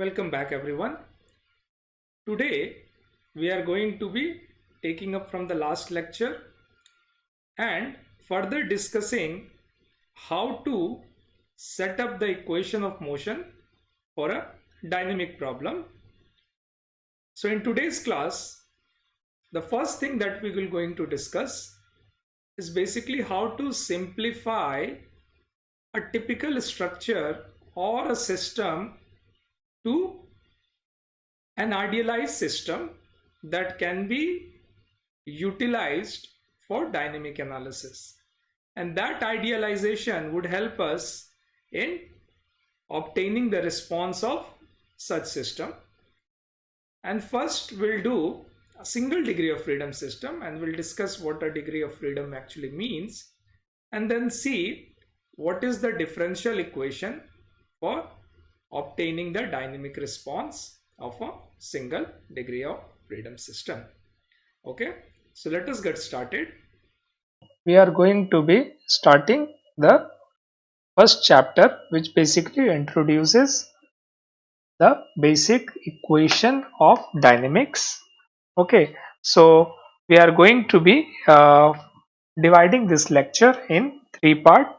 Welcome back everyone. Today we are going to be taking up from the last lecture and further discussing how to set up the equation of motion for a dynamic problem. So in today's class, the first thing that we will going to discuss is basically how to simplify a typical structure or a system to an idealized system that can be utilized for dynamic analysis. And that idealization would help us in obtaining the response of such system. And first we'll do a single degree of freedom system and we'll discuss what a degree of freedom actually means and then see what is the differential equation for obtaining the dynamic response of a single degree of freedom system. Okay, so let us get started. We are going to be starting the first chapter which basically introduces the basic equation of dynamics. Okay, so we are going to be uh, dividing this lecture in three parts.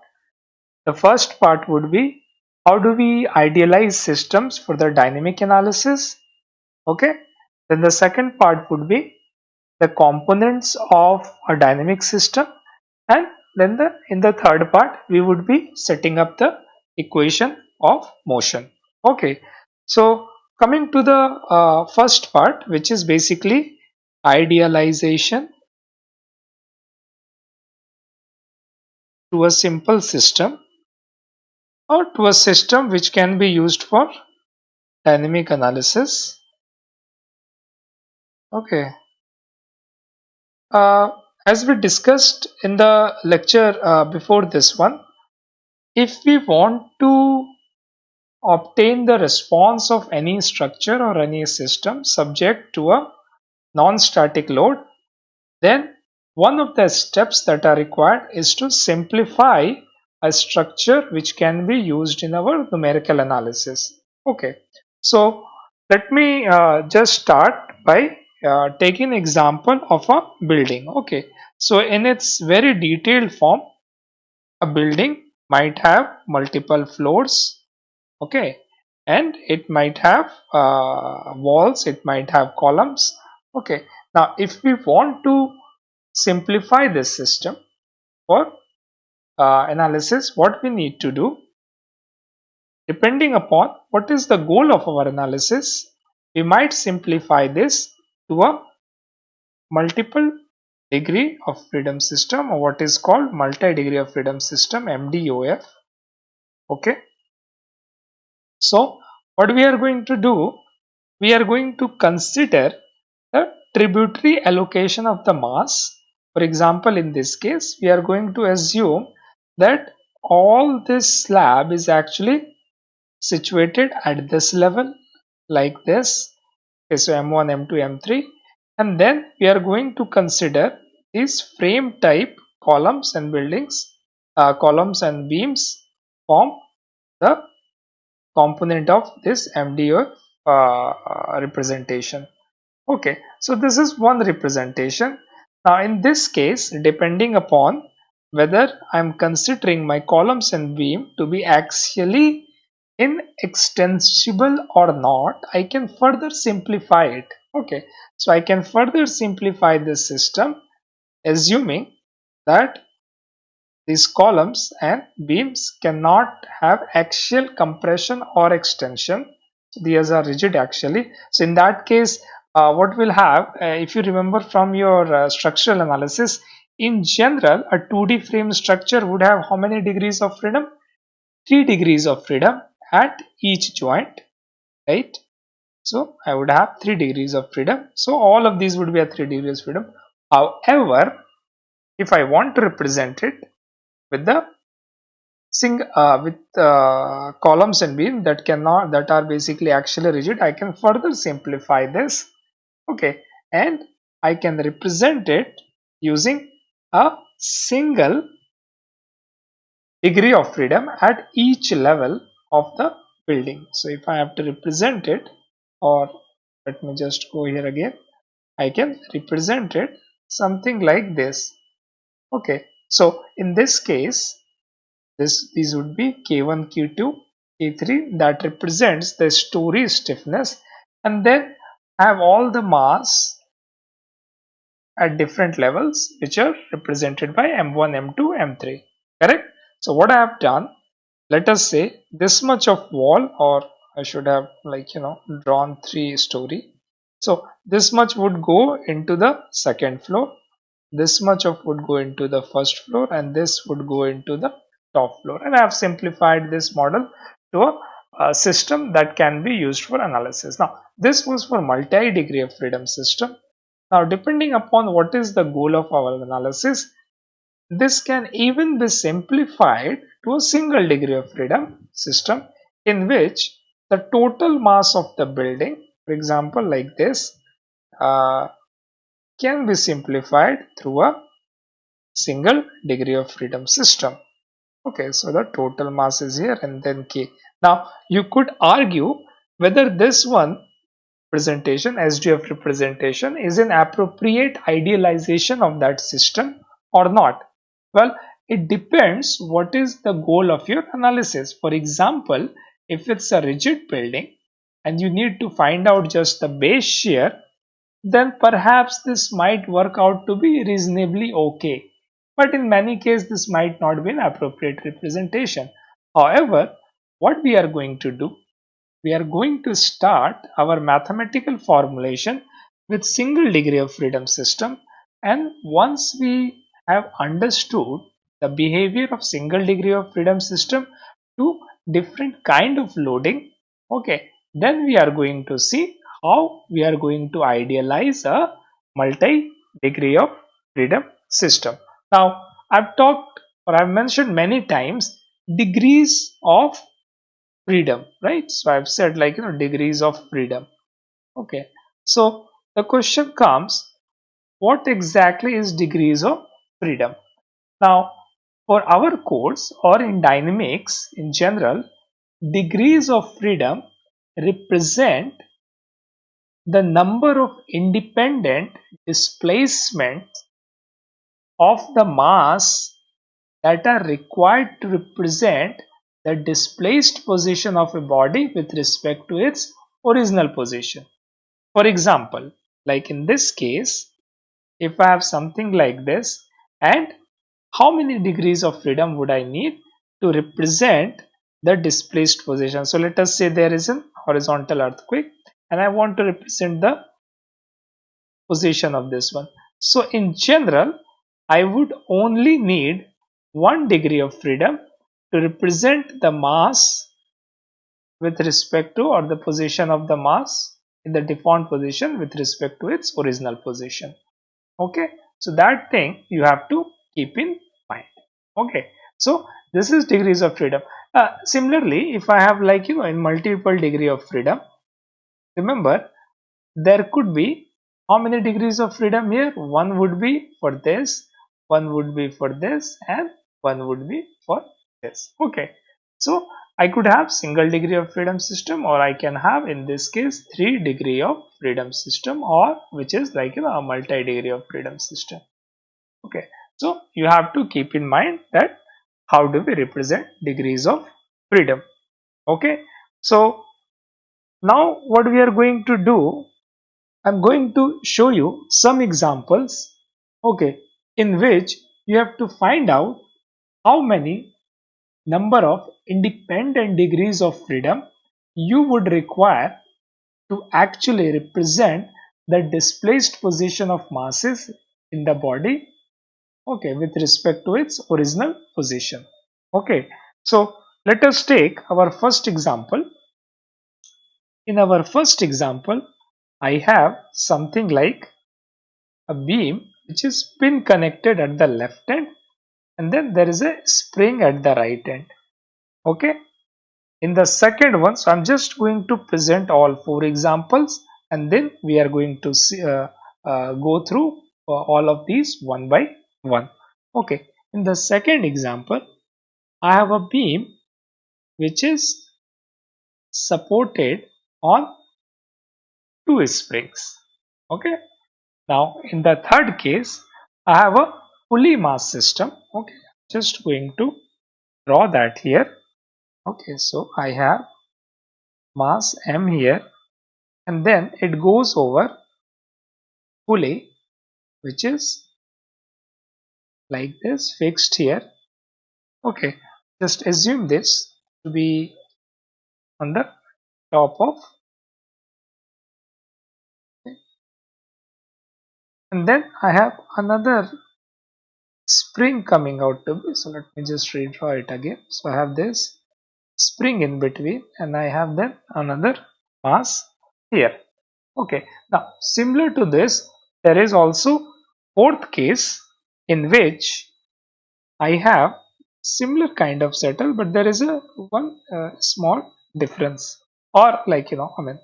The first part would be how do we idealize systems for the dynamic analysis? Okay then the second part would be the components of a dynamic system. And then the in the third part we would be setting up the equation of motion. Okay so coming to the uh, first part which is basically idealization to a simple system or to a system which can be used for dynamic analysis. Okay. Uh, as we discussed in the lecture uh, before this one if we want to obtain the response of any structure or any system subject to a non-static load then one of the steps that are required is to simplify a structure which can be used in our numerical analysis. Okay, so let me uh, just start by uh, taking example of a building. Okay, so in its very detailed form, a building might have multiple floors. Okay, and it might have uh, walls, it might have columns. Okay, now if we want to simplify this system for uh, analysis what we need to do depending upon what is the goal of our analysis we might simplify this to a multiple degree of freedom system or what is called multi degree of freedom system MDOF okay? So what we are going to do we are going to consider the tributary allocation of the mass. For example in this case we are going to assume that all this slab is actually situated at this level like this okay so m1 m2 m3 and then we are going to consider these frame type columns and buildings uh, columns and beams form the component of this MDO uh, representation. Okay so this is one representation. Now in this case depending upon whether I am considering my columns and beam to be axially inextensible or not, I can further simplify it. Okay, so I can further simplify this system assuming that these columns and beams cannot have axial compression or extension. These are rigid actually. So in that case, uh, what we'll have, uh, if you remember from your uh, structural analysis, in general, a 2D frame structure would have how many degrees of freedom? 3 degrees of freedom at each joint, right? So I would have 3 degrees of freedom. So all of these would be at 3 degrees of freedom. However, if I want to represent it with the sing uh, with uh, columns and beam that cannot that are basically actually rigid, I can further simplify this. Okay, and I can represent it using a single degree of freedom at each level of the building. So if I have to represent it or let me just go here again I can represent it something like this. Okay so in this case this these would be k1 k2 k3 that represents the story stiffness. And then I have all the mass at different levels which are represented by m1 m2 m3 correct? So what I have done let us say this much of wall or I should have like you know drawn three story. So this much would go into the second floor this much of would go into the first floor and this would go into the top floor. And I have simplified this model to a, a system that can be used for analysis. Now this was for multi degree of freedom system now depending upon what is the goal of our analysis this can even be simplified to a single degree of freedom system in which the total mass of the building, for example like this, uh, can be simplified through a single degree of freedom system. Okay, so the total mass is here and then K. Now you could argue whether this one presentation, SDF representation is an appropriate idealization of that system or not well, it depends what is the goal of your analysis. For example, if it's a rigid building and you need to find out just the base shear, then perhaps this might work out to be reasonably okay. But in many cases, this might not be an appropriate representation. However, what we are going to do, we are going to start our mathematical formulation with single degree of freedom system. And once we have understood the behavior of single degree of freedom system to different kind of loading okay then we are going to see how we are going to idealize a multi degree of freedom system. Now i've talked or i've mentioned many times degrees of freedom right? So i've said like you know degrees of freedom. Okay. So the question comes what exactly is degrees of freedom. Now, for our course or in dynamics in general, degrees of freedom represent the number of independent displacements of the mass that are required to represent the displaced position of a body with respect to its original position. For example, like in this case, if I have something like this, and how many degrees of freedom would I need to represent the displaced position. So let us say there is an horizontal earthquake and I want to represent the position of this one. So in general, I would only need one degree of freedom to represent the mass with respect to or the position of the mass in the deformed position with respect to its original position. Okay. So that thing you have to keep in mind. Okay. So this is degrees of freedom. Uh, similarly, if I have like you know in multiple degree of freedom, remember there could be how many degrees of freedom here? One would be for this, one would be for this, and one would be for this. Okay. So I could have single degree of freedom system or I can have in this case three degree of freedom system or which is like you know a multi degree of freedom system. Okay, so you have to keep in mind that how do we represent degrees of freedom. Okay, so now what we are going to do, I'm going to show you some examples. Okay, in which you have to find out how many number of independent degrees of freedom you would require to actually represent the displaced position of masses in the body okay with respect to its original position. Okay so let us take our first example. In our first example i have something like a beam which is pin connected at the left end and then there is a spring at the right end okay in the second one so i'm just going to present all four examples and then we are going to see, uh, uh, go through uh, all of these one by one okay in the second example i have a beam which is supported on two springs. Okay. Now in the third case, I have a pulley mass system. Okay. Just going to draw that here. Okay. So I have mass m here and then it goes over pulley which is like this fixed here okay just assume this to be on the top of and then I have another spring coming out to me. So let me just redraw it again. So I have this spring in between and I have then another mass here. Okay. Now similar to this there is also fourth case in which I have similar kind of settle but there is a one uh, small difference. Or like you know I mean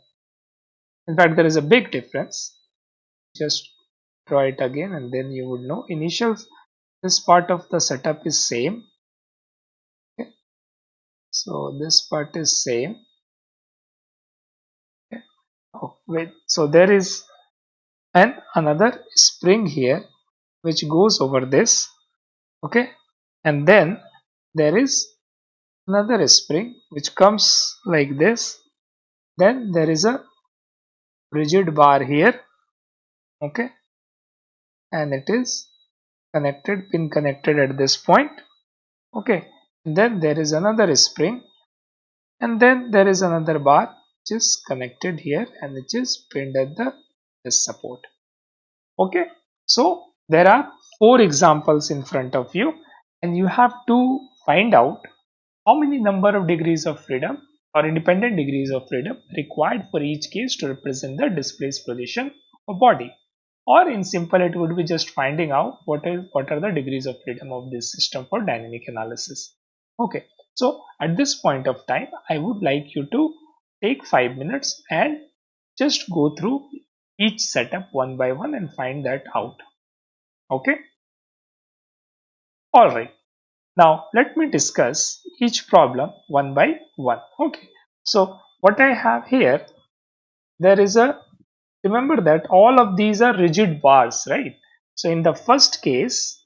in fact there is a big difference. Just draw it again and then you would know. Initial this part of the setup is same. Okay. so this part is same. Okay. oh, so there is an another spring here which goes over this. Okay. And then there is another spring which comes like this. Then there is a rigid bar here. Okay. And it is connected pin connected at this point. Okay. Then there is another spring. And then there is another bar which is connected here and which is pinned at the this support. Okay. So there are four examples in front of you. And you have to find out how many number of degrees of freedom or independent degrees of freedom required for each case to represent the displaced position of body or in simple it would be just finding out what is what are the degrees of freedom of this system for dynamic analysis. Okay so at this point of time i would like you to take five minutes and just go through each setup one by one and find that out. Okay? All right. Now let me discuss each problem one by one. Okay. So what i have here there is a remember that all of these are rigid bars right? So in the first case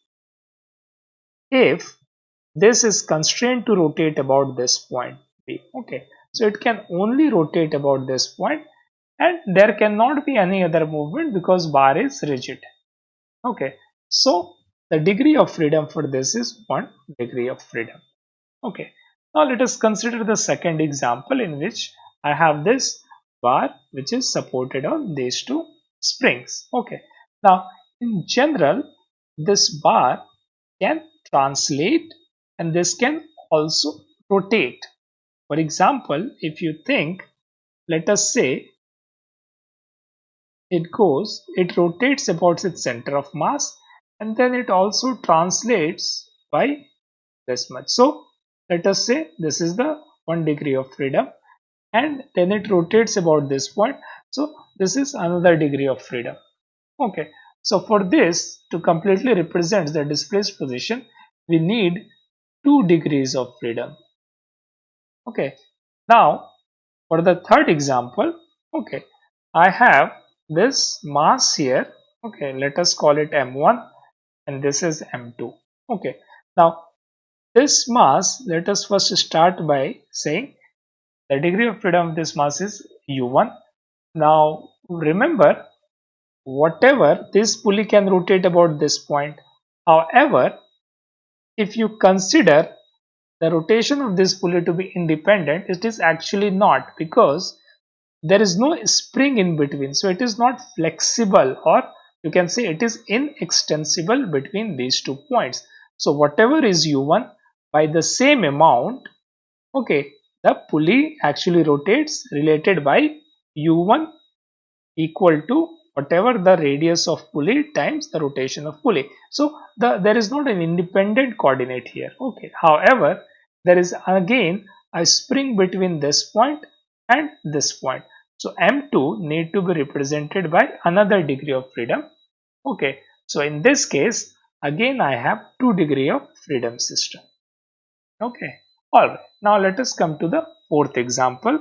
if this is constrained to rotate about this point okay. So it can only rotate about this point and there cannot be any other movement because bar is rigid okay. So the degree of freedom for this is one degree of freedom okay. Now let us consider the second example in which I have this bar which is supported on these two springs. Okay. Now in general this bar can translate and this can also rotate. For example if you think let us say it goes it rotates about its center of mass and then it also translates by this much. So let us say this is the one degree of freedom and then it rotates about this point. So this is another degree of freedom. Okay. So for this to completely represent the displaced position we need two degrees of freedom. Okay. Now for the third example okay i have this mass here. Okay. Let us call it m1 and this is m2 okay. Now this mass let us first start by saying the degree of freedom of this mass is u1 now remember whatever this pulley can rotate about this point. However if you consider the rotation of this pulley to be independent it is actually not because there is no spring in between. So it is not flexible or you can say it is inextensible between these two points. So whatever is u1 by the same amount okay the pulley actually rotates related by u1 equal to whatever the radius of pulley times the rotation of pulley. So the there is not an independent coordinate here. Okay. However there is again a spring between this point and this point. So m2 need to be represented by another degree of freedom. Okay. So in this case again i have two degree of freedom system. Okay Alright, now let us come to the fourth example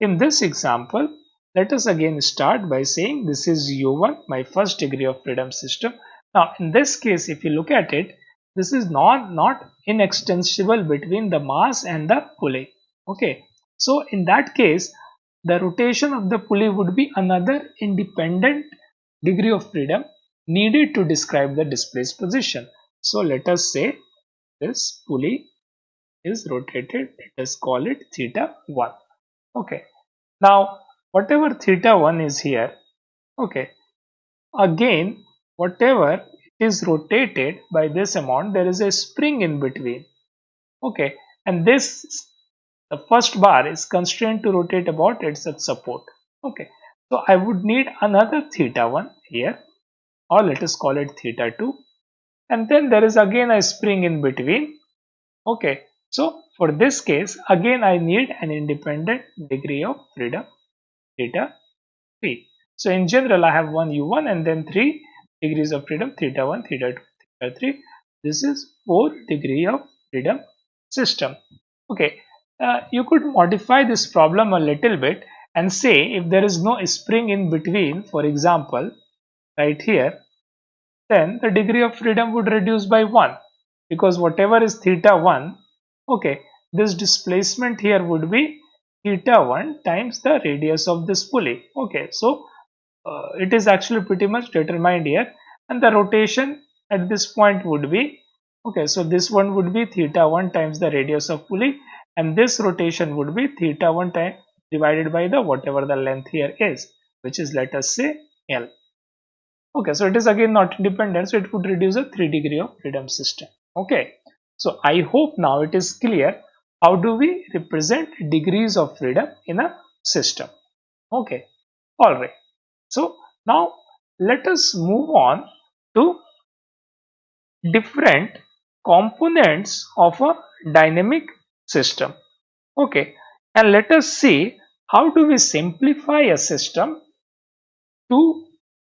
in this example, let us again start by saying this is u1, my first degree of freedom system. Now, in this case, if you look at it, this is not, not inextensible between the mass and the pulley. Okay, so in that case, the rotation of the pulley would be another independent degree of freedom needed to describe the displaced position. So let us say this pulley is rotated, let us call it theta 1. Okay, now whatever theta 1 is here, okay, again whatever is rotated by this amount, there is a spring in between. Okay, and this the first bar is constrained to rotate about its support. Okay, so I would need another theta 1 here or let us call it theta 2 and then there is again a spring in between. Okay, so for this case again I need an independent degree of freedom theta 3. So in general I have one u1 and then 3 degrees of freedom theta 1 theta 2 theta 3 this is 4 degree of freedom system okay uh, you could modify this problem a little bit and say if there is no spring in between for example right here then the degree of freedom would reduce by 1 because whatever is theta 1 okay this displacement here would be theta 1 times the radius of this pulley. Okay so uh, it is actually pretty much determined here. And the rotation at this point would be okay so this one would be theta 1 times the radius of pulley. And this rotation would be theta 1 time divided by the whatever the length here is which is let us say L. Okay so it is again not independent so it would reduce a 3 degree of freedom system. Okay so I hope now it is clear how do we represent degrees of freedom in a system. Okay. All right. So now let us move on to different components of a dynamic system. Okay, and let us see how do we simplify a system to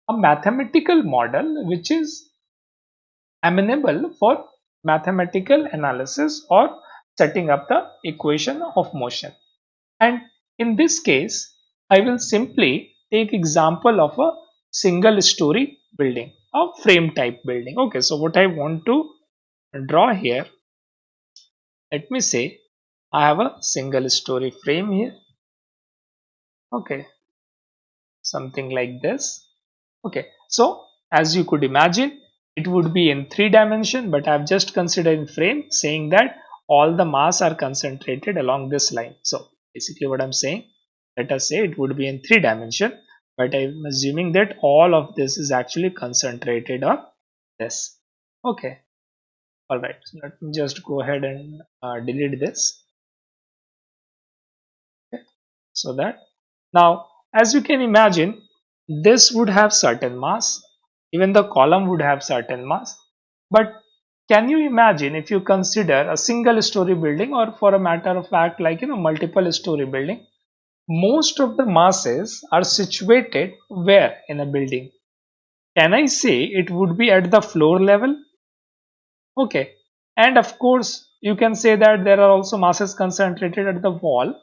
a mathematical model which is amenable for mathematical analysis or setting up the equation of motion. And in this case, I will simply take example of a single story building a frame type building. Okay so what i want to draw here let me say i have a single story frame here. Okay something like this. Okay so as you could imagine it would be in three dimension but i've just considered in frame saying that all the mass are concentrated along this line. So basically what i'm saying let us say it would be in three dimension but I'm assuming that all of this is actually concentrated on this. Okay. All right. So let me just go ahead and uh, delete this. Okay. so that now as you can imagine this would have certain mass even the column would have certain mass but can you imagine if you consider a single story building or for a matter of fact like you know multiple story building most of the masses are situated where in a building? Can I say it would be at the floor level? Okay. And of course, you can say that there are also masses concentrated at the wall.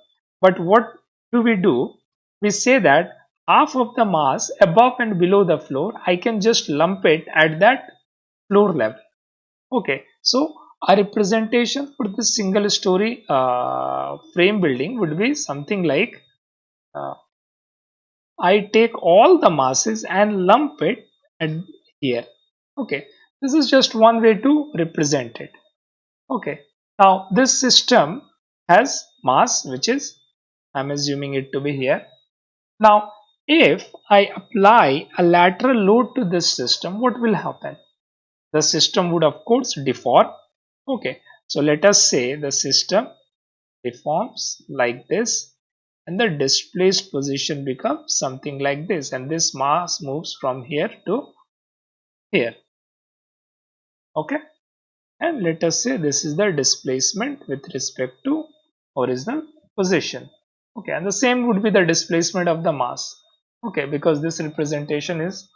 But what do we do? We say that half of the mass above and below the floor, I can just lump it at that floor level. Okay. So a representation for this single story uh, frame building would be something like uh, I take all the masses and lump it at here okay this is just one way to represent it okay now this system has mass which is I'm assuming it to be here now if I apply a lateral load to this system what will happen? The system would of course deform. Okay so let us say the system deforms like this and the displaced position becomes something like this and this mass moves from here to here. Okay and let us say this is the displacement with respect to horizontal position. Okay and the same would be the displacement of the mass okay because this representation is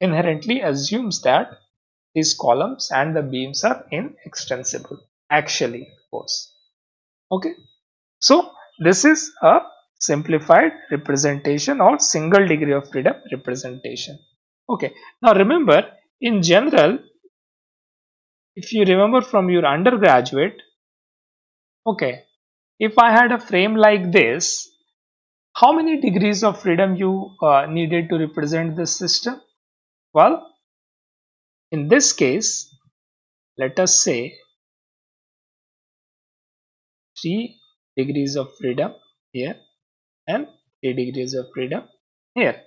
inherently assumes that these columns and the beams are inextensible actually of course okay so this is a simplified representation or single degree of freedom representation. Okay, now remember in general, if you remember from your undergraduate, okay, if I had a frame like this, how many degrees of freedom you uh, needed to represent this system? Well, in this case, let us say 3 degrees of freedom here and 3 degrees of freedom here.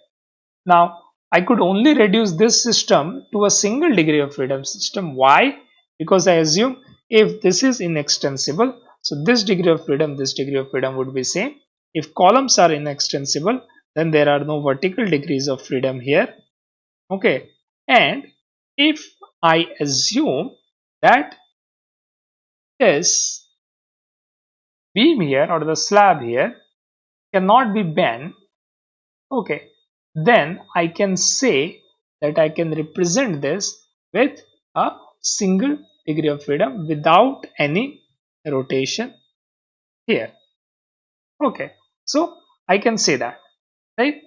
Now, I could only reduce this system to a single degree of freedom system. Why? Because I assume if this is inextensible, so this degree of freedom, this degree of freedom would be same. If columns are inextensible, then there are no vertical degrees of freedom here. Okay. And if I assume that this beam here or the slab here cannot be bent okay then I can say that I can represent this with a single degree of freedom without any rotation here okay so I can say that right?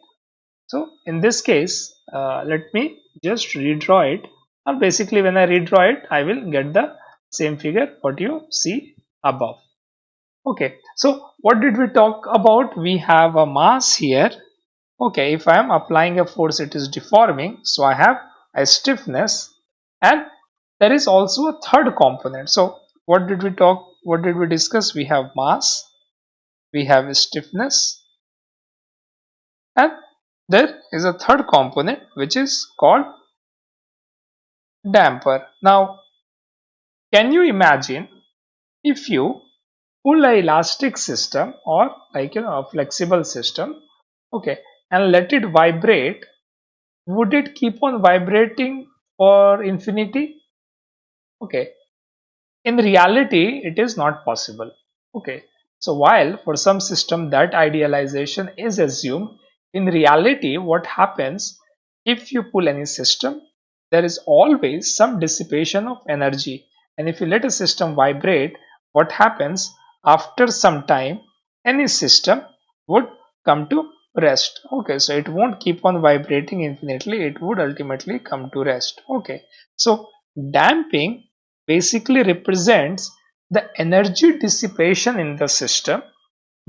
So in this case uh, let me just redraw it. Or basically when I redraw it I will get the same figure what you see above. Okay so what did we talk about? We have a mass here. Okay if i am applying a force it is deforming. So i have a stiffness and there is also a third component. So what did we talk what did we discuss? We have mass we have stiffness. And there is a third component which is called damper. Now can you imagine if you pull a elastic system or like you know a flexible system okay and let it vibrate? Would it keep on vibrating for infinity? Okay. In reality it is not possible. Okay so while for some system that idealization is assumed in reality what happens if you pull any system there is always some dissipation of energy. And if you let a system vibrate what happens after some time any system would come to rest. Okay so it won't keep on vibrating infinitely it would ultimately come to rest. Okay so damping basically represents the energy dissipation in the system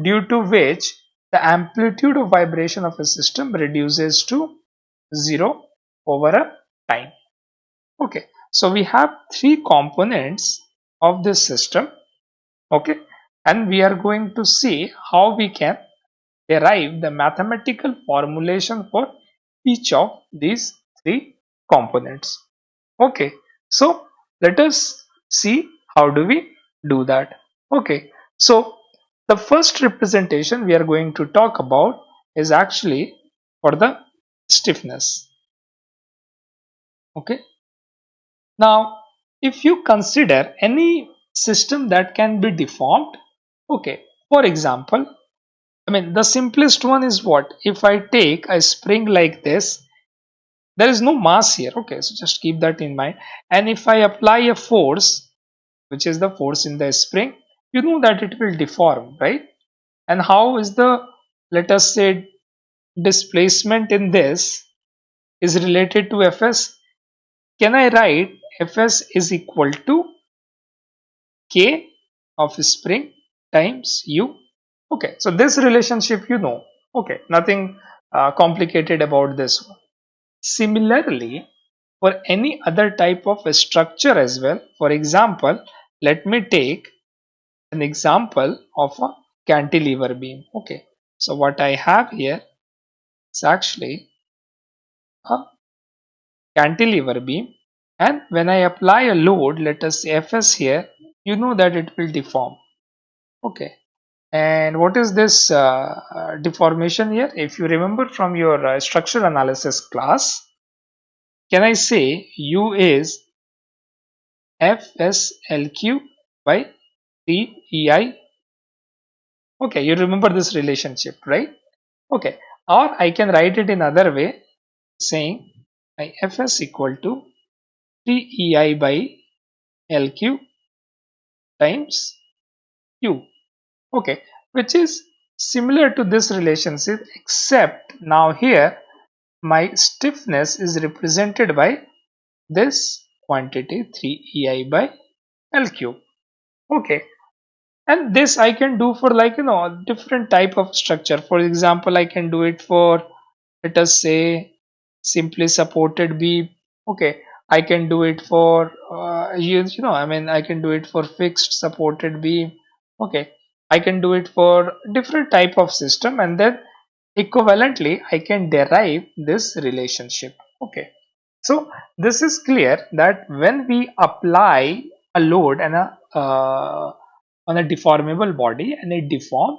due to which the amplitude of vibration of a system reduces to zero over a time. Okay so we have three components of this system. Okay and we are going to see how we can derive the mathematical formulation for each of these three components. Okay so let us see how do we do that. Okay. So the first representation we are going to talk about is actually for the stiffness. Okay. Now if you consider any system that can be deformed okay for example i mean the simplest one is what? If i take a spring like this there is no mass here. Okay so just keep that in mind. And if i apply a force which is the force in the spring you know that it will deform right? And how is the let us say displacement in this is related to fs? Can i write fs is equal to k of spring times u? Okay so this relationship you know. Okay nothing uh, complicated about this one. Similarly for any other type of structure as well for example let me take an example of a cantilever beam. Okay. So what i have here is actually a cantilever beam. And when i apply a load let us say fs here you know that it will deform. Okay. And what is this uh, uh, deformation here? If you remember from your uh, structural analysis class can I say U is FSL cube by 3EI okay you remember this relationship right? Okay or I can write it in other way saying my Fs equal to 3EI by L cube times Q. Okay which is similar to this relationship except now here my stiffness is represented by this quantity 3ei by l cube. Okay. And this I can do for like you know different type of structure. For example I can do it for let us say simply supported beam okay. I can do it for uh, you, you know I mean I can do it for fixed supported beam okay. I can do it for different type of system and then equivalently I can derive this relationship. Okay so this is clear that when we apply a load and a uh, on a deformable body and it deform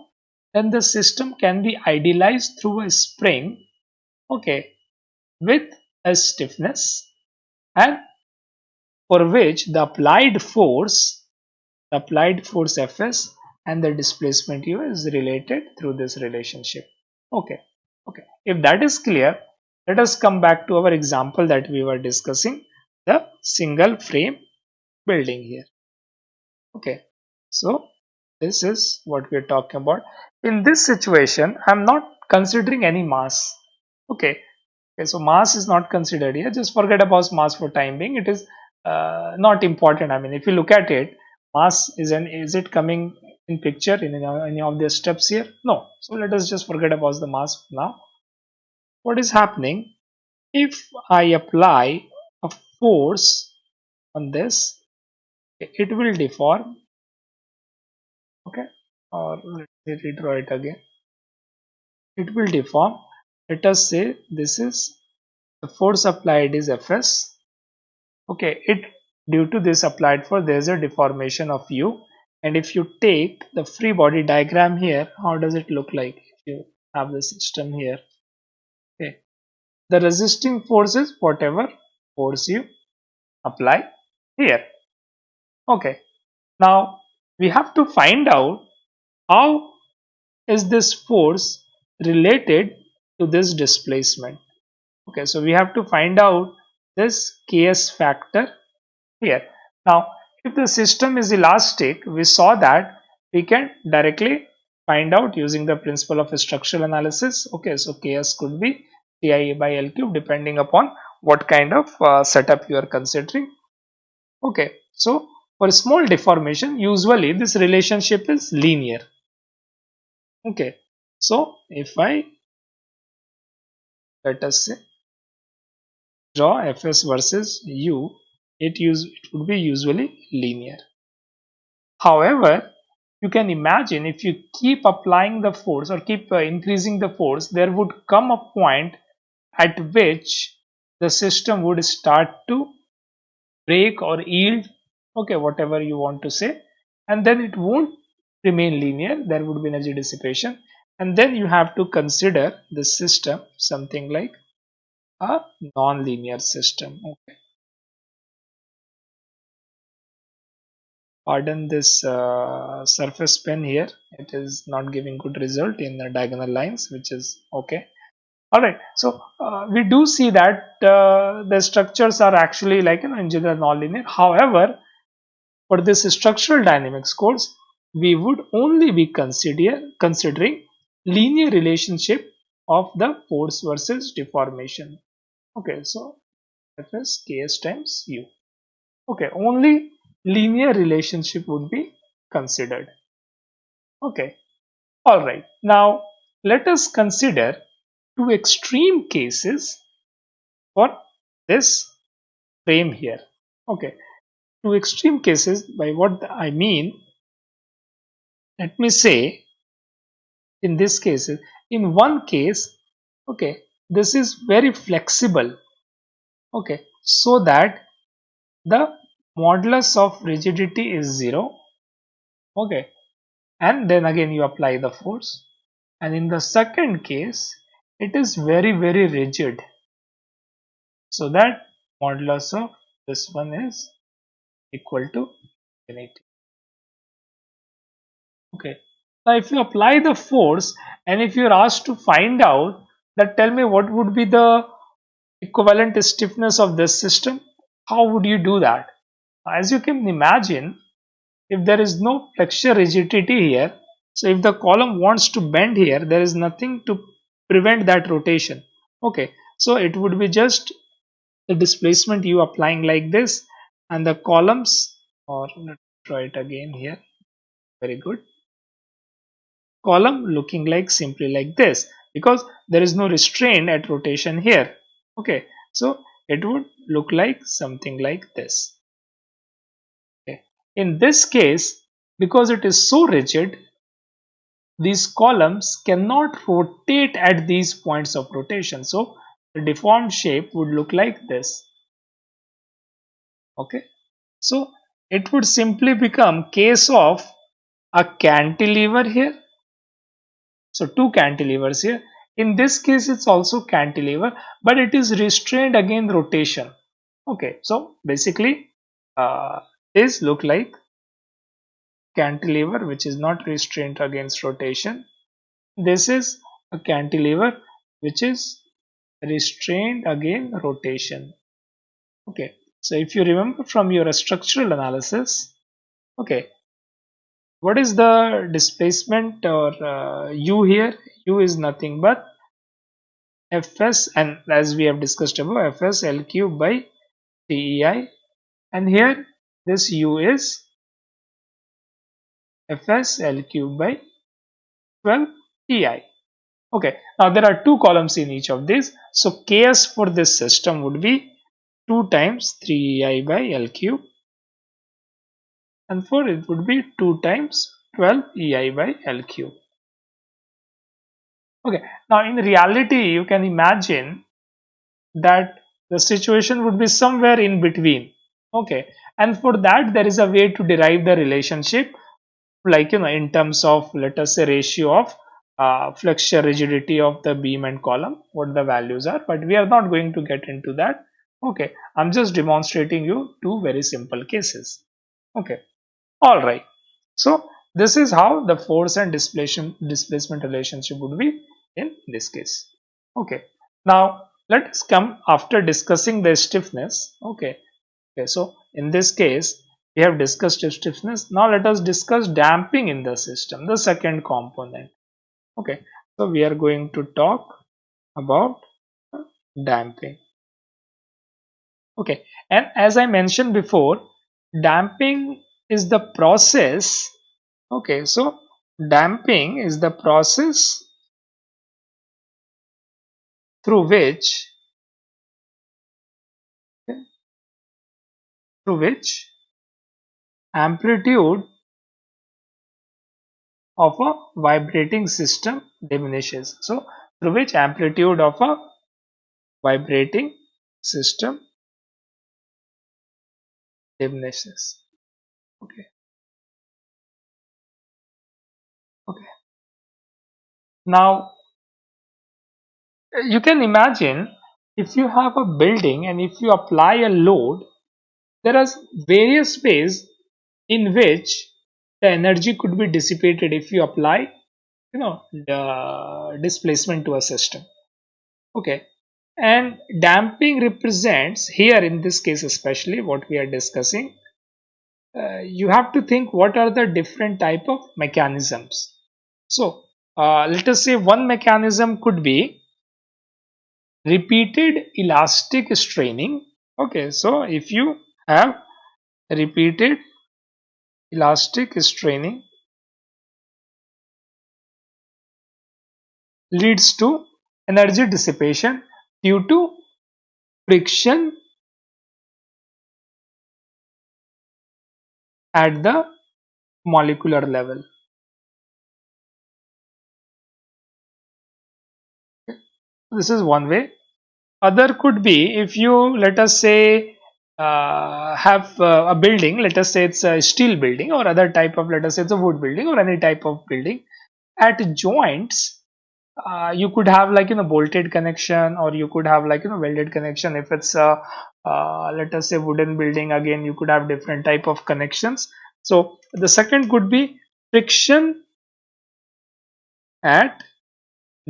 then the system can be idealized through a spring okay with a stiffness and for which the applied force the applied force fs and the displacement u is related through this relationship. Okay okay. If that is clear let us come back to our example that we were discussing the single frame building here. Okay so this is what we are talking about. In this situation i'm not considering any mass. Okay okay so mass is not considered here. Just forget about mass for time being. It is uh, not important. I mean if you look at it mass is an is it coming in picture in any of the steps here? No. So let us just forget about the mass now what is happening? If i apply a force on this it will deform. Okay? Or let me redraw it again. It will deform. Let us say this is the force applied is fs. Okay it due to this applied force there is a deformation of u. And if you take the free body diagram here how does it look like? If you have the system here the resisting force is whatever force you apply here. Okay. Now we have to find out how is this force related to this displacement. Okay so we have to find out this ks factor here. Now if the system is elastic we saw that we can directly find out using the principle of structural analysis. Okay so ks could be ti by l cube depending upon what kind of uh, setup you are considering. Okay so for small deformation usually this relationship is linear. Okay so if i let us say draw fs versus u it use it would be usually linear. However you can imagine if you keep applying the force or keep uh, increasing the force there would come a point at which the system would start to break or yield okay whatever you want to say and then it won't remain linear there would be energy dissipation and then you have to consider the system something like a non-linear system okay. Pardon this uh, surface pen here it is not giving good result in the diagonal lines which is okay all right so uh, we do see that uh, the structures are actually like you know in general non-linear. However for this structural dynamics course we would only be consider considering linear relationship of the force versus deformation. Okay so is ks times u. Okay only linear relationship would be considered. Okay all right now let us consider two extreme cases for this frame here. Okay. Two extreme cases by what i mean let me say in this case in one case okay this is very flexible okay so that the modulus of rigidity is zero okay and then again you apply the force. And in the second case it is very very rigid. So that modulus of this one is equal to infinity. Okay. Now if you apply the force and if you are asked to find out that tell me what would be the equivalent stiffness of this system how would you do that? As you can imagine if there is no flexure rigidity here so if the column wants to bend here there is nothing to prevent that rotation. Okay so it would be just the displacement you applying like this and the columns or try it again here. Very good. Column looking like simply like this because there is no restraint at rotation here. Okay so it would look like something like this. Okay. in this case because it is so rigid these columns cannot rotate at these points of rotation. So the deformed shape would look like this. Okay? So it would simply become case of a cantilever here. So two cantilevers here. In this case it's also cantilever but it is restrained against rotation. Okay? So basically uh, this look like cantilever which is not restrained against rotation. This is a cantilever which is restrained against rotation. Okay so if you remember from your structural analysis okay what is the displacement or uh, u here? U is nothing but fs and as we have discussed above fs l cube by 3ei and here this u is fs l cube by 12 ei okay now there are two columns in each of these. So ks for this system would be 2 times 3ei by l cube. And for it would be 2 times 12 ei by l cube. Okay now in reality you can imagine that the situation would be somewhere in between. Okay and for that there is a way to derive the relationship like you know in terms of let us say ratio of uh, flexure rigidity of the beam and column what the values are but we are not going to get into that. Okay i'm just demonstrating you two very simple cases. Okay all right. So this is how the force and displacement displacement relationship would be in this case. Okay now let us come after discussing the stiffness. Okay okay so in this case we have discussed stiffness. Now let us discuss damping in the system the second component. Okay so we are going to talk about damping. Okay and as i mentioned before damping is the process. Okay so damping is the process through which okay, through which amplitude of a vibrating system diminishes. So, through which amplitude of a vibrating system diminishes. Okay. Okay. Now, you can imagine if you have a building and if you apply a load, there are various ways in which the energy could be dissipated if you apply you know the displacement to a system. Okay. And damping represents here in this case especially what we are discussing uh, you have to think what are the different type of mechanisms. So uh, let us say one mechanism could be repeated elastic straining. Okay. So if you have repeated elastic straining leads to energy dissipation due to friction at the molecular level. This is one way. Other could be if you let us say uh, have uh, a building let us say it's a steel building or other type of let us say it's a wood building or any type of building. At joints uh, you could have like you know bolted connection or you could have like you know welded connection. If it's a uh, let us say wooden building again you could have different type of connections. So the second could be friction at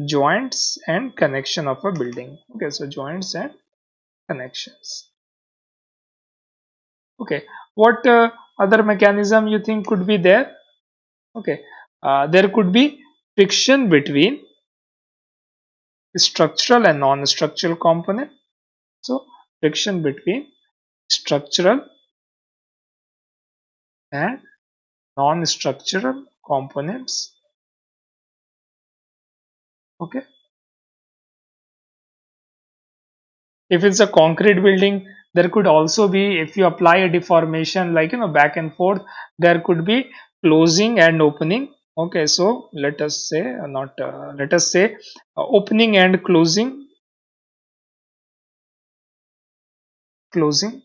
joints and connection of a building. Okay so joints and connections okay what uh, other mechanism you think could be there okay uh, there could be friction between structural and non-structural component. So friction between structural and non-structural components. Okay. If it's a concrete building, there could also be, if you apply a deformation like, you know, back and forth, there could be closing and opening. Okay so let us say uh, not uh, let us say uh, opening and closing. Closing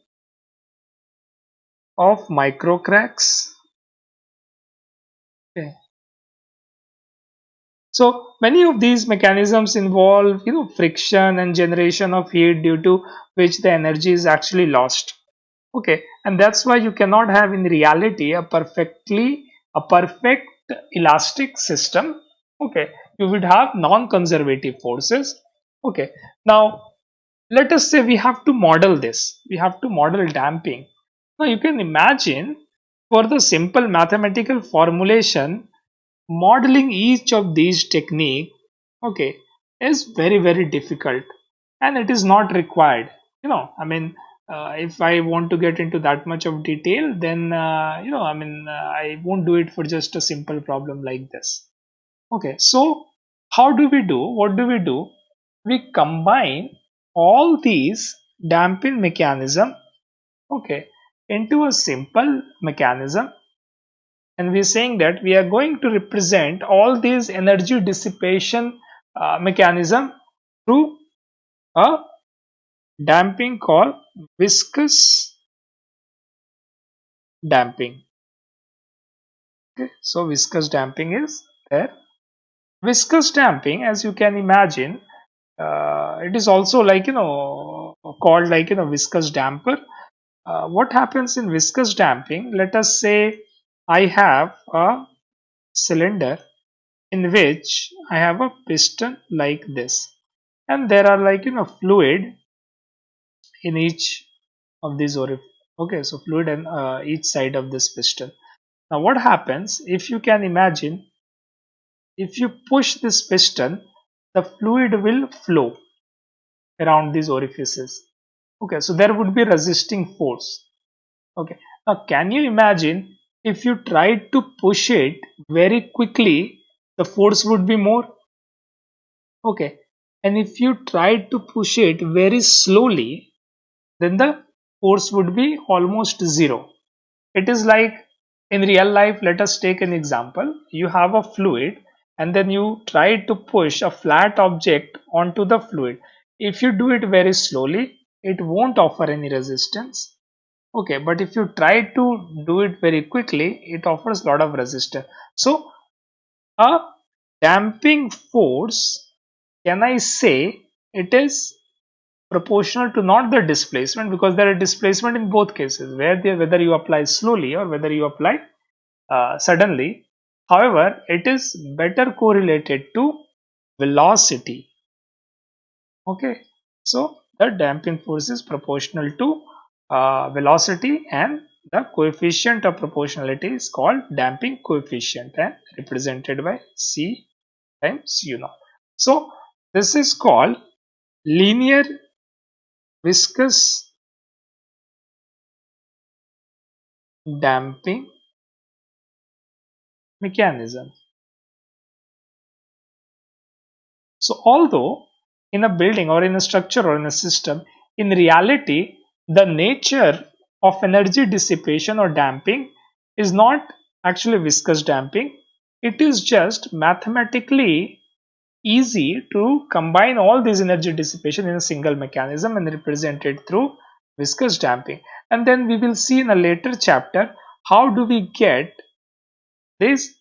of micro cracks so many of these mechanisms involve you know friction and generation of heat due to which the energy is actually lost. Okay and that's why you cannot have in reality a perfectly a perfect elastic system. Okay you would have non-conservative forces. Okay now let us say we have to model this. We have to model damping. Now you can imagine for the simple mathematical formulation modeling each of these technique okay is very very difficult and it is not required you know i mean uh, if I want to get into that much of detail, then uh, you know, I mean, uh, I won't do it for just a simple problem like this. Okay, so how do we do? What do we do? We combine all these damping mechanism, okay, into a simple mechanism, and we're saying that we are going to represent all these energy dissipation uh, mechanism through a damping called viscous damping. Okay so viscous damping is there. Viscous damping as you can imagine uh, it is also like you know called like you know viscous damper. Uh, what happens in viscous damping? Let us say i have a cylinder in which i have a piston like this. And there are like you know fluid in each of these orifices okay so fluid in uh, each side of this piston. Now what happens if you can imagine if you push this piston the fluid will flow around these orifices. Okay so there would be resisting force. Okay now can you imagine if you tried to push it very quickly the force would be more okay and if you tried to push it very slowly then the force would be almost zero. It is like in real life, let us take an example. You have a fluid and then you try to push a flat object onto the fluid. If you do it very slowly, it won't offer any resistance. Okay, but if you try to do it very quickly, it offers a lot of resistance. So, a damping force, can I say it is proportional to not the displacement? Because there are displacement in both cases where whether you apply slowly or whether you apply uh, suddenly. However it is better correlated to velocity. Okay so the damping force is proportional to uh, velocity and the coefficient of proportionality is called damping coefficient and represented by c times u naught so this is called linear viscous damping mechanism. So although in a building or in a structure or in a system, in reality, the nature of energy dissipation or damping is not actually viscous damping. It is just mathematically easy to combine all these energy dissipation in a single mechanism and represent it through viscous damping and then we will see in a later chapter how do we get this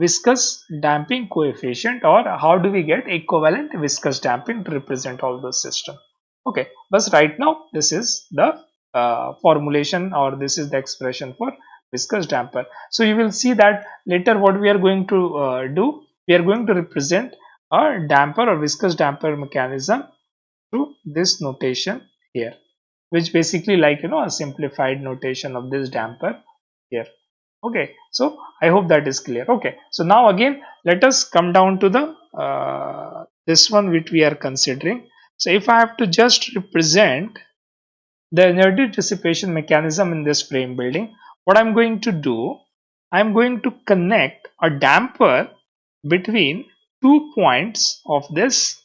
viscous damping coefficient or how do we get equivalent viscous damping to represent all those systems okay but right now this is the uh, formulation or this is the expression for viscous damper. So you will see that later what we are going to uh, do we are going to represent a damper or viscous damper mechanism through this notation here which basically like you know a simplified notation of this damper here. Okay so i hope that is clear. Okay so now again let us come down to the uh, this one which we are considering so if i have to just represent the energy dissipation mechanism in this frame building what i'm going to do i'm going to connect a damper between two points of this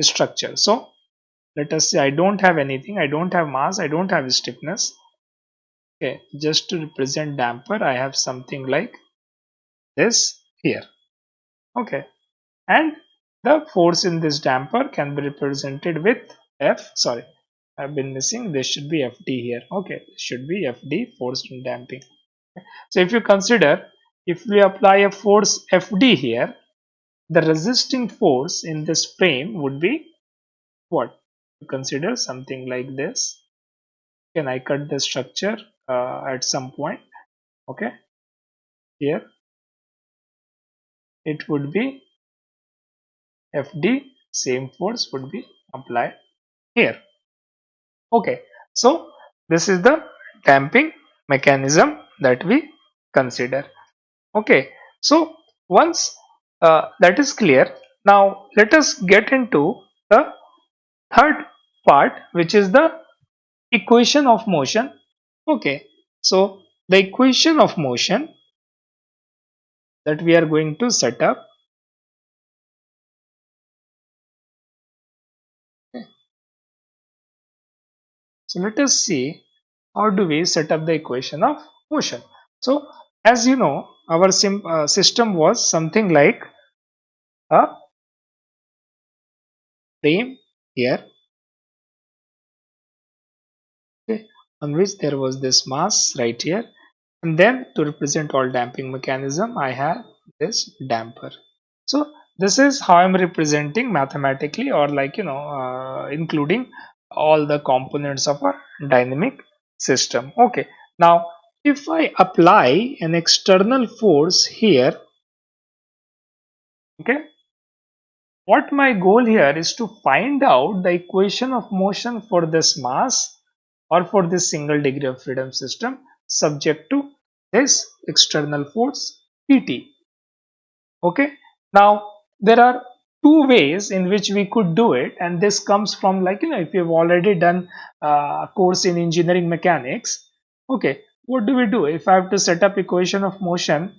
structure. So let us say i don't have anything i don't have mass i don't have stiffness. Okay just to represent damper i have something like this here. Okay and the force in this damper can be represented with f sorry i've been missing this should be fd here. Okay this should be fd force in damping. So if you consider if we apply a force fd here the resisting force in this frame would be what? You consider something like this. Can i cut the structure uh, at some point? Okay here. It would be fd same force would be applied here. Okay so this is the damping mechanism that we consider. Okay so once uh, that is clear now let us get into the third part which is the equation of motion. Okay so the equation of motion that we are going to set up so let us see how do we set up the equation of motion. So as you know our uh, system was something like a frame here. Okay, on which there was this mass right here. And then to represent all damping mechanism I have this damper. So this is how I'm representing mathematically or like you know uh, including all the components of a dynamic system okay now if I apply an external force here okay what my goal here is to find out the equation of motion for this mass or for this single degree of freedom system subject to this external force Pt. Okay. Now there are two ways in which we could do it and this comes from like you know if you've already done uh, a course in engineering mechanics okay what do we do? If I have to set up equation of motion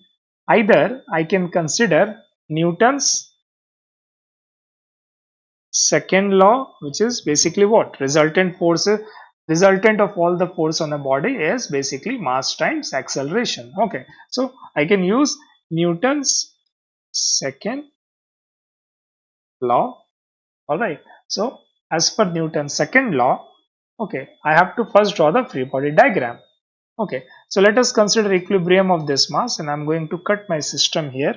either I can consider Newton's second law which is basically what? Resultant force resultant of all the force on a body is basically mass times acceleration. Okay so i can use newton's second law. All right so as per newton's second law okay i have to first draw the free body diagram. Okay. So let us consider equilibrium of this mass and i'm going to cut my system here.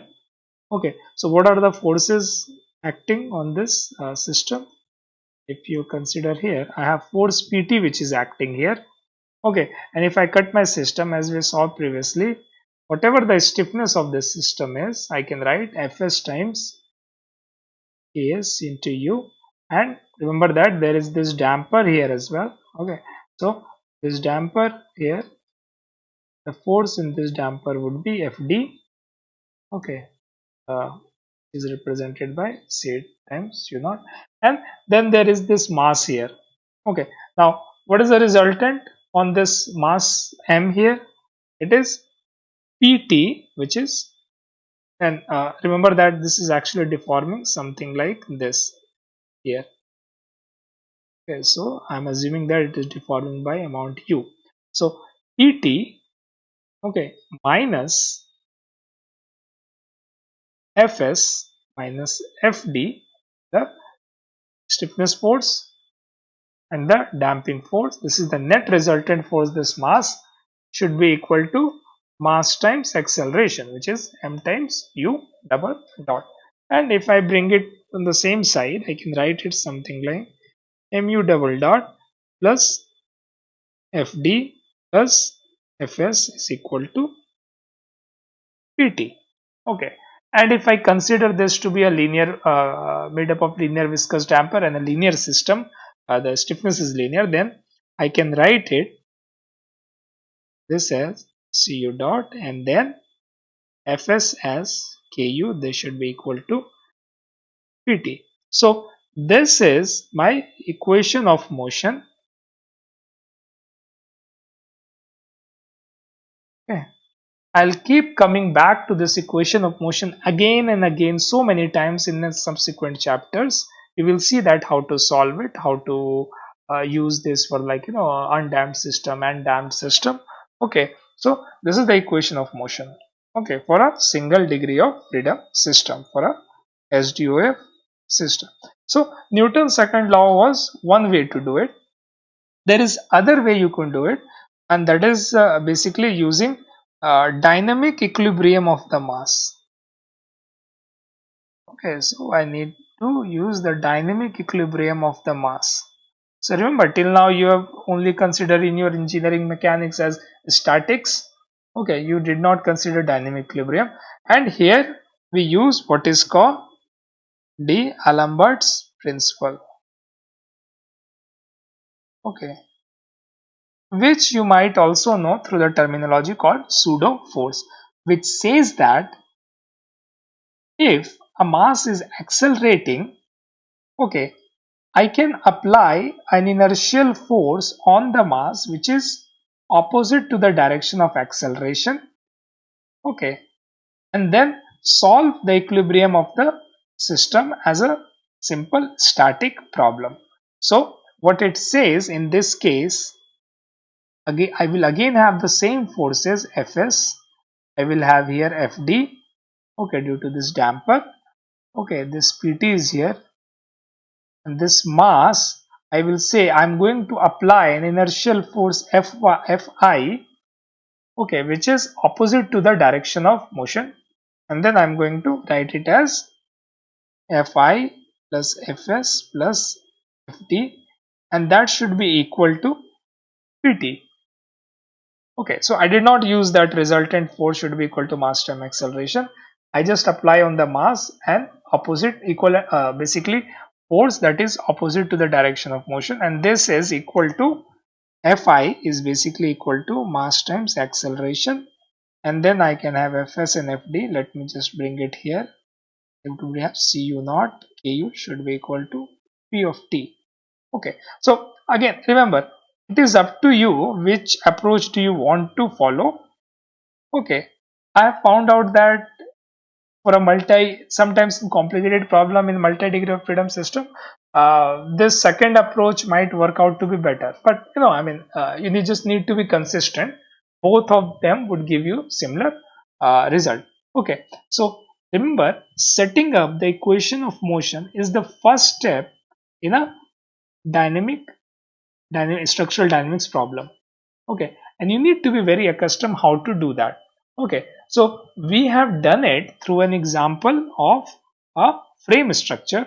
Okay. So what are the forces acting on this uh, system? If you consider here I have force PT which is acting here. Okay. And if I cut my system as we saw previously whatever the stiffness of this system is I can write Fs times Ks into U and remember that there is this damper here as well. Okay. So this damper here the force in this damper would be Fd okay. Uh, is represented by C times U naught. And then there is this mass here. Okay. Now what is the resultant on this mass m here? It is pt which is and uh, remember that this is actually deforming something like this here. Okay so i'm assuming that it is deforming by amount u. So pt okay minus fs minus fd the stiffness force and the damping force. This is the net resultant force. This mass should be equal to mass times acceleration which is m times u double dot. And if I bring it on the same side I can write it something like mu double dot plus fd plus fs is equal to pt okay. And if I consider this to be a linear uh, made up of linear viscous damper and a linear system uh, the stiffness is linear then I can write it this as cu dot and then fs as ku this should be equal to pt so this is my equation of motion okay I'll keep coming back to this equation of motion again and again so many times in the subsequent chapters. You will see that how to solve it, how to uh, use this for like you know undamped system and damped system. Okay, so this is the equation of motion. Okay, for a single degree of freedom system for a SDOF system. So Newton's second law was one way to do it. There is other way you can do it and that is uh, basically using uh, dynamic equilibrium of the mass. Okay, so I need to use the dynamic equilibrium of the mass. So remember till now you have only considered in your engineering mechanics as statics. Okay, you did not consider dynamic equilibrium and here we use what is called D'Alembert's principle. Okay, which you might also know through the terminology called pseudo force which says that if a mass is accelerating okay I can apply an inertial force on the mass which is opposite to the direction of acceleration. Okay. And then solve the equilibrium of the system as a simple static problem. So what it says in this case again I will again have the same forces Fs. I will have here Fd. Okay due to this damper. Okay this Pt is here and this mass I will say I'm going to apply an inertial force Fi okay which is opposite to the direction of motion. And then I'm going to write it as Fi plus Fs plus Fd and that should be equal to Pt okay so i did not use that resultant force should be equal to mass time acceleration. I just apply on the mass and opposite equal uh, basically force that is opposite to the direction of motion and this is equal to fi is basically equal to mass times acceleration. And then i can have fs and fd. Let me just bring it here. We have cu naught ku should be equal to p of t. Okay. So again remember it is up to you which approach do you want to follow. Okay. I have found out that for a multi sometimes complicated problem in multi degree of freedom system uh, this second approach might work out to be better. But you know i mean uh, you need, just need to be consistent. Both of them would give you similar uh, result. Okay so remember setting up the equation of motion is the first step in a dynamic dynamic structural dynamics problem. Okay and you need to be very accustomed how to do that. Okay so we have done it through an example of a frame structure.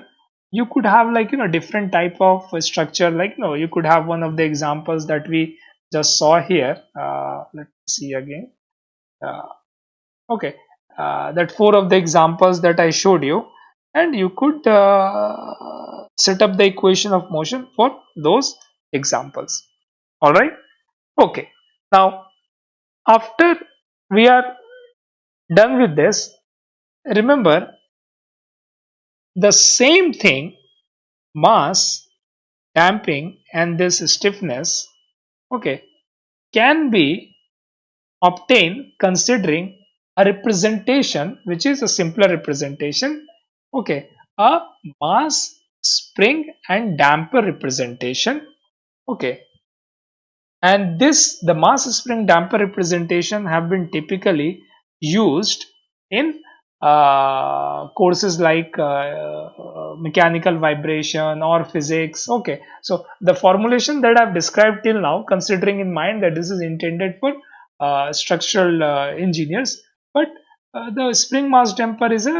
You could have like you know different type of structure. Like know you could have one of the examples that we just saw here. Uh, let's see again. Uh, okay. Uh, that four of the examples that I showed you. And you could uh, set up the equation of motion for those examples. All right? Okay. Now after we are done with this remember the same thing mass damping and this stiffness okay can be obtained considering a representation which is a simpler representation okay a mass spring and damper representation okay. And this the mass spring damper representation have been typically used in uh, courses like uh, mechanical vibration or physics. Okay. So the formulation that i've described till now considering in mind that this is intended for uh, structural uh, engineers but uh, the spring mass damper is a,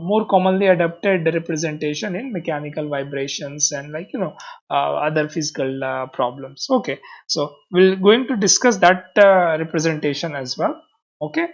more commonly adopted representation in mechanical vibrations and like you know uh, other physical problems. Okay. So we're going to discuss that representation as well. Okay